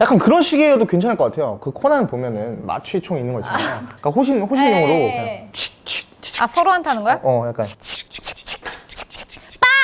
약간 그런 시계여도 괜찮을 것 같아요. 그 코난 보면은 마취총 있는 거 있잖아요. 그러니까 호신 호신용으로 네. 그냥 아 서로한테 하는 거야? 어 약간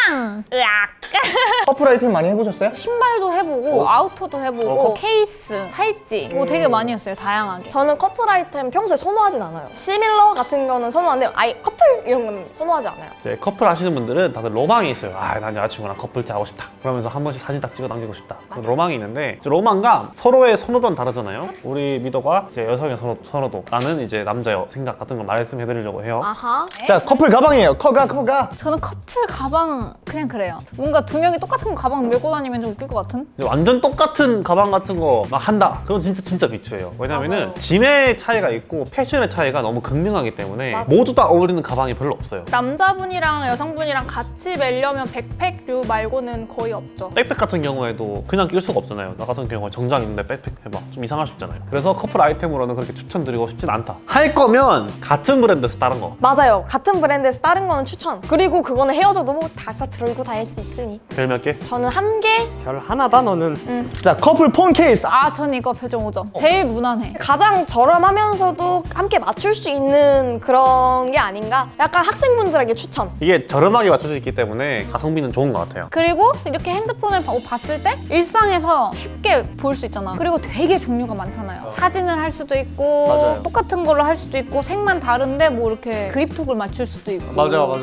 빵! 으악! 커플 아이템 많이 해보셨어요? 신발도 해보고 어. 아우터도 해보고 어, 커- 케이스, 팔찌 뭐 되게 많이 했어요 다양하게 저는 커플 아이템 평소에 선호하진 않아요. similar 같은 거는 선호하는데 아예 커플 이런 건 선호하지 않아요. 이제 커플 하시는 분들은 다들 로망이 있어요. 아, 난 여자친구랑 커플티 하고 싶다. 그러면서 한 번씩 사진 딱 찍어 남기고 싶다. 그런 로망이 있는데 이제 로망과 서로의 선호도는 다르잖아요. 우리 미도가 이제 여성의 선호, 선호도, 나는 이제 남자의 생각 같은 걸 말씀해 드리려고 해요. 아하. 자 커플 가방이에요. 커가 커가. 저는 커플 가방 그냥 그래요 뭔가 두 명이 똑같은 가방 메고 다니면 좀 웃길 것 같은? 완전 똑같은 가방 같은 거 막 한다. 그건 진짜 진짜 비추예요. 왜냐면은 맞아요. 짐의 차이가 있고 패션의 차이가 너무 극명하기 때문에 맞아. 모두 다 어울리는 가방이 별로 없어요. 남자분이랑 여성분이랑 같이 매려면 백팩류 말고는 거의 없죠. 백팩 같은 경우에도 그냥 낄 수가 없잖아요. 나 같은 경우에 정장 있는데 백팩 해봐. 좀 이상할 수 있잖아요. 그래서 커플 아이템으로는 그렇게 추천드리고 싶진 않다. 할 거면 같은 브랜드에서 다른 거. 맞아요. 같은 브랜드에서 다른 거는 추천. 그리고 그거는 헤어져도 뭐 다 들고 다닐 수 있으니. 별 몇 개? 저는 한 개. 별 하나다 너는 자 커플 폰 케이스. 아 전 이거 표정 5점 제일 무난해 가장 저렴하면서도 함께 맞출 수 있는 그런 게 아닌가? 약간 학생분들에게 추천. 이게 저렴하게 맞춰져 있기 때문에 가성비는 좋은 것 같아요. 그리고 이렇게 핸드폰을 봐- 봤을 때 일상에서 쉽게 볼 수 있잖아 그리고 되게 종류가 많잖아요 사진을 할 수도 있고 맞아요. 똑같은 걸로 할 수도 있고 색만 다른데 뭐 이렇게 그립톡을 맞출 수도 있고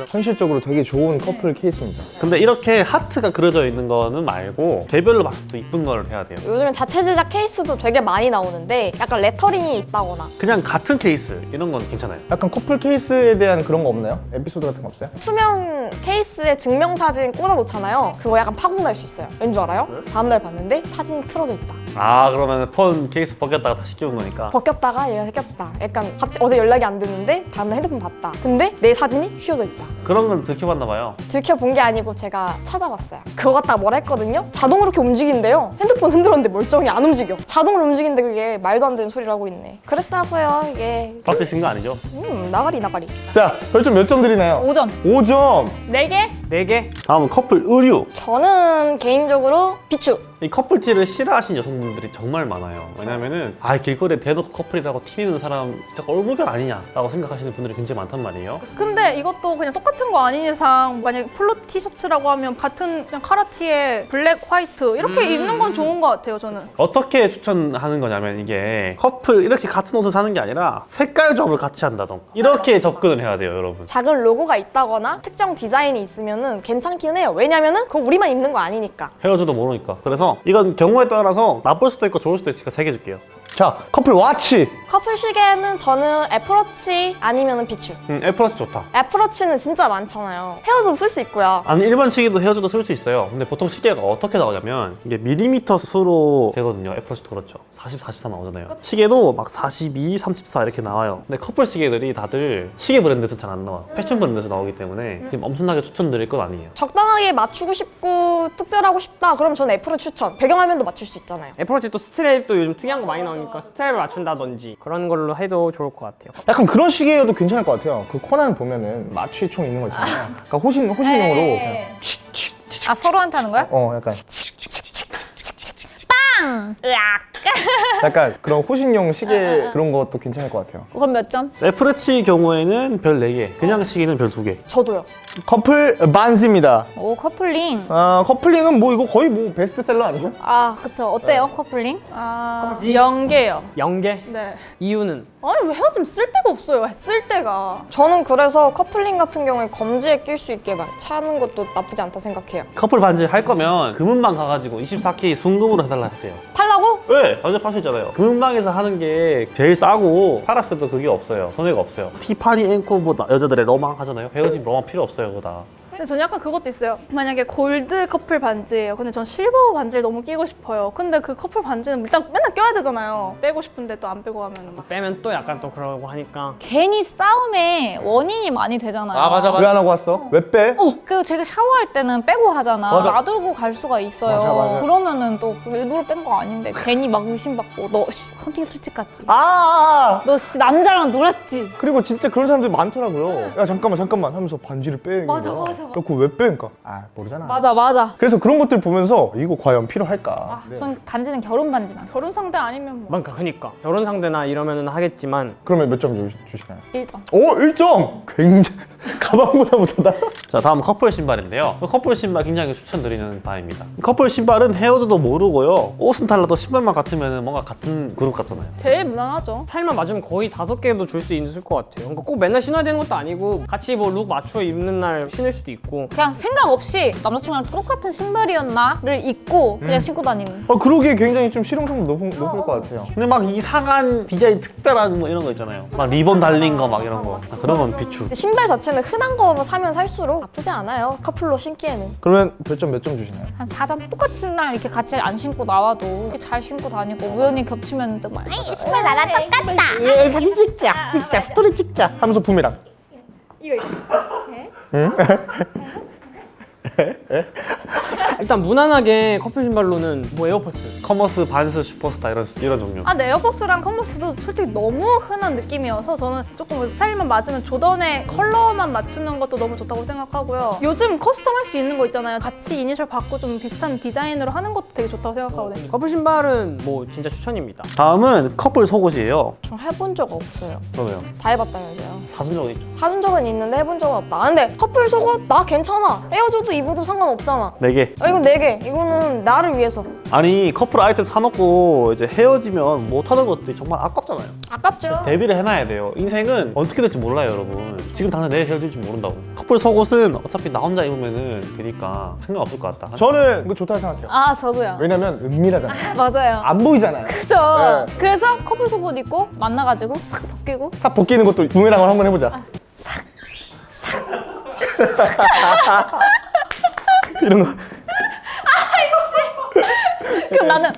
현실적으로 되게 좋은 커플 케이스입니다. 근데 이렇게 하트가 그려져 있는 거는 말고 개별로 봤을 때 이쁜 걸 해야 돼요. 요즘엔 자체 제작 케이스도 되게 많이 나오는데 약간 레터링이 있다거나 그냥 같은 케이스 이런 건 괜찮아요. 약간 커플 케이스에 대한 그런 거 없나요? 에피소드 같은 거 없어요? 투명 케이스에 증명사진 꽂아놓잖아요. 그거 약간 파국 날 수 있어요. 왠 줄 알아요? 다음날 봤는데 사진이 틀어져 있다. 아 그러면 폰 케이스 벗겼다가 다시 끼운 거니까. 벗겼다가 얘가 생겼다. 약간 갑자기 어제 연락이 안 됐는데 다음날 핸드폰 봤다. 근데 내 사진이 휘어져 있다. 그런 걸 들켜봤나 봐요. 들켜본 게 아니고 제가 찾아봤어요. 그거 갖다가 뭐라 했거든요? 자동으로 이렇게 움직인대요. 핸드폰 흔들었는데 멀쩡히 안 움직여. 자동으로 움직이는데 그게 말도 안 되는 소리를 하고 있네. 그랬다고요, 이게. 빡치신 거 아니죠? 음, 나가리, 나가리. 자 별점 몇 점 드리나요? 5점 5점. 네 개? 네개 다음은 커플 의류. 저는 개인적으로 비추. 이 커플티를 싫어하시는 여성분들이 정말 많아요. 왜냐면은 아 길거리에 대놓고 커플이라고 튀는 사람 진짜 꼴불견 아니냐 라고 생각하시는 분들이 굉장히 많단 말이에요. 근데 이것도 그냥 똑같은 거 아닌 이상 만약에 폴로 티셔츠라고 하면 같은 그냥 카라티에 black, white 이렇게 입는 건 좋은 것 같아요, 저는. 어떻게 추천하는 거냐면 이게 커플 이렇게 같은 옷을 사는 게 아니라 색깔 조합을 같이 한다던가 이렇게 접근을 해야 돼요, 여러분. 작은 로고가 있다거나 특정 디자인이 있으면 괜찮긴 해요. 왜냐면은 그거 우리만 입는 거 아니니까. 헤어져도 모르니까. 그래서 이건 경우에 따라서 나쁠 수도 있고 좋을 수도 있으니까 세 개 줄게요. 자 커플 watch. 커플 시계는 저는 애플워치 아니면 비추. 음, 애플워치 좋다. 애플워치는 진짜 많잖아요. 헤어져도 쓸 수 있고요. 아니 일반 시계도 헤어져도 쓸 수 있어요. 근데 보통 시계가 어떻게 나오냐면 이게 밀리미터 수로 되거든요. 애플워치도 그렇죠. 40, 44 나오잖아요. 시계도 막 42, 34 이렇게 나와요. 근데 커플 시계들이 다들 시계 브랜드에서 잘 안 나와. 패션 브랜드에서 나오기 때문에 지금 엄청나게 추천드릴 건 아니에요. 적당하게 맞추고 싶고 특별하고 싶다. 그럼 저는 애플을 추천. 배경화면도 맞출 수 있잖아요. 애플워치 또 strap도 요즘 특이한 거 많이 나오니까 strap을 맞춘다든지 그런 걸로 해도 좋을 것 같아요 약간 그런 시계여도 괜찮을 것 같아요. 그 코난 보면은 마취총 있는 거 있잖아요. 그러니까 호신 호신용으로 그냥 아 서로한테 하는 거야? 어 약간 빵! 으악! 약간 그런 호신용 시계 그런 것도 괜찮을 것 같아요. 그럼 몇 점? 애플워치 경우에는 별 4개, 그냥 시계는 별 2개. 저도요. 커플 반지입니다. 오 커플링 어, 커플링은 뭐 이거 거의 뭐 베스트셀러 아니에요? 아 그쵸 어때요 커플링? 아, 영 개요. 영 개 네. 이유는 아니, 왜 헤어지면 쓸 데가 없어요, 쓸 데가. 저는 그래서 커플링 같은 경우에 검지에 낄 수 있게 막 차는 것도 나쁘지 않다 생각해요. 커플 반지 할 거면 금은방 가가지고 24K 순금으로 해달라 하세요. 팔 왜? 완전 팔수 있잖아요. 금은방에서 하는 게 제일 싸고 팔았을 때도 그게 없어요. 손해가 없어요. 티파니 앤 코 뭐 나- 여자들의 로망 하잖아요. 헤어지면 로망 필요 없어요, 그거 다. 근데 저는 약간 그것도 있어요. 만약에 골드 커플 반지예요. 근데 전 실버 반지를 너무 끼고 싶어요. 근데 그 커플 반지는 일단 맨날 껴야 되잖아요. 빼고 싶은데 또 안 빼고 가면 막. 빼면 또 약간 또 그러고 하니까 괜히 싸움의 원인이 많이 되잖아요 왜안 하고 왔어? 왜 빼? 어, 그 제가 샤워할 때는 빼고 하잖아. 맞아. 놔두고 갈 수가 있어요. 맞아, 맞아. 그러면은 또 일부러 뺀 거 아닌데 괜히 막 의심받고 너 씨, 헌팅 술집 갔지? 아, 너 씨, 남자랑 놀았지? 그리고 진짜 그런 사람들이 많더라고요. 야 잠깐만 잠깐만 하면서 반지를 빼는 맞아. 맞아 그거 왜 빼니까? 아 모르잖아. 맞아 맞아. 그래서 그런 것들 보면서 이거 과연 필요할까? 네. 전 반지는 결혼 반지만. 결혼 상대 아니면 뭐. 그러니까 그니까 결혼 상대나 이러면은 하겠지만 그러면 몇 점 주시나요? 1점. 오 1점! 굉장히 가방보다 못하다. 자 다음 커플 신발인데요 커플 신발 굉장히 추천드리는 바입니다 커플 신발은 헤어져도 모르고요 옷은 달라도 신발만 같으면 뭔가 같은 그룹 같잖아요 제일 무난하죠. 살만 맞으면 거의 다섯 개도 줄 수 있을 것 같아요. 그러니까 꼭 맨날 신어야 되는 것도 아니고 같이 뭐 룩 맞춰 입는 날 신을 수도 있고 그냥 생각 없이 남자친구랑 똑같은 신발이었나를 입고 그냥 신고 다니는. 아 그러기에 굉장히 좀 실용성도 높은, 높을 것 같아요. 근데 막 이상한 디자인 특별한 뭐 이런 거 있잖아요 막 리본 달린 거 막 이런 거 아, 그런 건 비추 신발 자체는 흔한 거 사면 살수록 나쁘지 않아요. 커플로 신기에는. 그러면 별점 몇 점 주시나요? 한 4점 똑같은 날 이렇게 같이 안 신고 나와도 이렇게 잘 신고 다니고 우연히 겹치면 또 막 에이 신발 나랑 똑같다. 야, 사진 찍자, 찍자, 스토리 찍자. 하면서 붐이랑. 일단 무난하게 커플 신발로는 뭐 Air Force, Converse, Vans, Superstar 이런 이런 종류 아, 네, Air Force랑 Converse도 솔직히 너무 흔한 느낌이어서 저는 조금 스타일만 맞으면 Jordan의 컬러만 맞추는 것도 너무 좋다고 생각하고요. 요즘 custom 할 수 있는 거 있잖아요. 같이 이니셜 박고 좀 비슷한 디자인으로 하는 것도 되게 좋다고 생각하거든요. 커플 신발은 뭐 진짜 추천입니다. 다음은 커플 속옷이에요 저 해본 적 없어요. 그러네요 다 해봤다면서요. 사준 적은 있죠 사준 적은 있는데 해본 적은 없다. 아, 근데 커플 속옷 나 괜찮아. 헤어져도 입어도 상관없잖아. 4개 아, 이건 네 개. 이거는 나를 위해서. 아니 커플 아이템 사놓고 이제 헤어지면 못하는 것들이 정말 아깝잖아요 아깝죠? 대비를 해놔야 돼요 인생은 어떻게 될지 몰라요 여러분 지금 당장 내일 헤어질지 모른다고 커플 속옷은 어차피 나 혼자 입으면은 되니까 상관없을 것 같다 저는 이거 좋다고 생각해요. 아 저도요. 왜냐면 은밀하잖아요. 맞아요. 안 보이잖아요. 그죠. 네. 그래서 커플 속옷 입고 만나가지고 싹 벗기고 싹 벗기는 것도 부메랑을 한번 해보자. 이런 거. 그럼 나는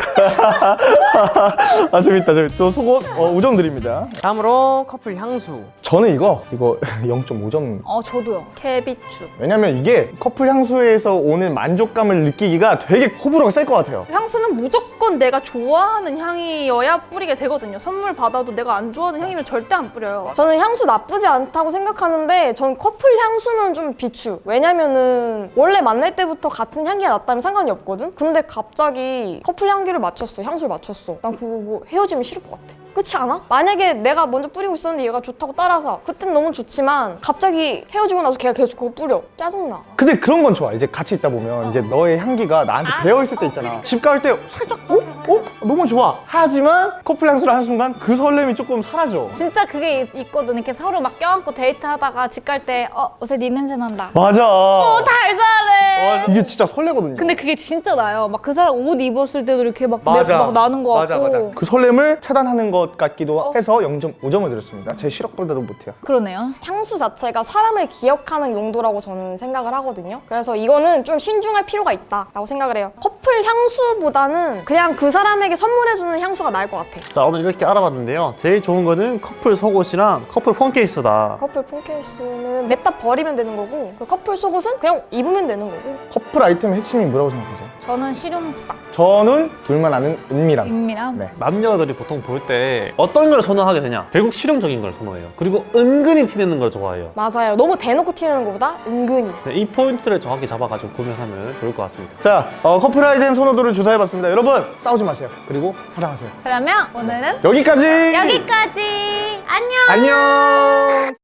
아 재밌다 재밌다. 또 속옷 어, 5점 드립니다. 다음으로 커플 향수. 저는 이거 이거 0.5점. 어 저도요. 개비추. 왜냐면 이게 커플 향수에서 오는 만족감을 느끼기가 되게 호불호가 셀 것 같아요. 향수는 무조건 내가 좋아하는 향이어야 뿌리게 되거든요. 선물 받아도 내가 안 좋아하는 향이면 절대 안 뿌려요. 저는 향수 나쁘지 않다고 생각하는데 전 커플 향수는 좀 비추 왜냐면은 원래 만날 때부터 같은 향기가 났다면 상관이 없거든 근데 갑자기 커플 향기 를 맞췄어. 향수를 맞췄어. 난 그거 뭐 헤어지면 싫을 것 같아 그렇지 않아? 만약에 내가 먼저 뿌리고 있었는데 얘가 좋다고 따라서 그땐 너무 좋지만 갑자기 헤어지고 나서 걔가 계속 그거 뿌려 짜증나 근데 그런 건 좋아. 이제 같이 있다 보면 이제 너의 향기가 나한테 배어 있을 때 있잖아. 집갈 때 살짝 어? 어? 너무 좋아. 하지만 커플 향수를 하는 순간 그 설렘이 조금 사라져. 진짜 그게 있- 있거든. 이렇게 서로 막 껴안고 데이트하다가 집 갈 때 어, 옷에 네 냄새 난다. 맞아. 어, 달달해. 이게 진짜 설레거든요. 근데 그게 진짜 나요. 막 그 사람 옷 입었을 때도 이렇게 막, 내- 맞아. 막 나는 거 맞아, 같고. 맞아. 그 설렘을 차단하는 것 같기도 해서 0.5점을 드렸습니다. 제 실력보다도 못해요. 그러네요. 향수 자체가 사람을 기억하는 용도라고 저는 생각을 하거든요. 그래서 이거는 좀 신중할 필요가 있다라고 생각을 해요. 커플 향수보다는 그냥 그 사람에게 선물해주는 향수가 나을 것 같아. 자 오늘 이렇게 알아봤는데요 제일 좋은 거는 커플 속옷이랑 커플 폰 케이스다 커플 폰케이스는 냅다 버리면 되는 거고 그리고 커플 속옷은 그냥 입으면 되는 거고 커플 아이템의 핵심이 뭐라고 생각하세요? 저는 실용성, 저는 둘만 아는 은밀함. 은밀함. 네. 남녀들이 보통 볼 때 어떤 걸 선호하게 되냐 결국 실용적인 걸 선호해요 그리고 은근히 티내는 걸 좋아해요 맞아요. 너무 대놓고 튀는 것보다 은근히. 네, 이 포인트를 정확히 잡아가지고 구매하면 좋을 것 같습니다 자, 어, 커플 아이템 선호도를 조사해봤습니다. 여러분, 싸우지 마세요. 그리고 사랑하세요. 그러면 오늘은 여기까지! 여기까지. 안녕. 안녕!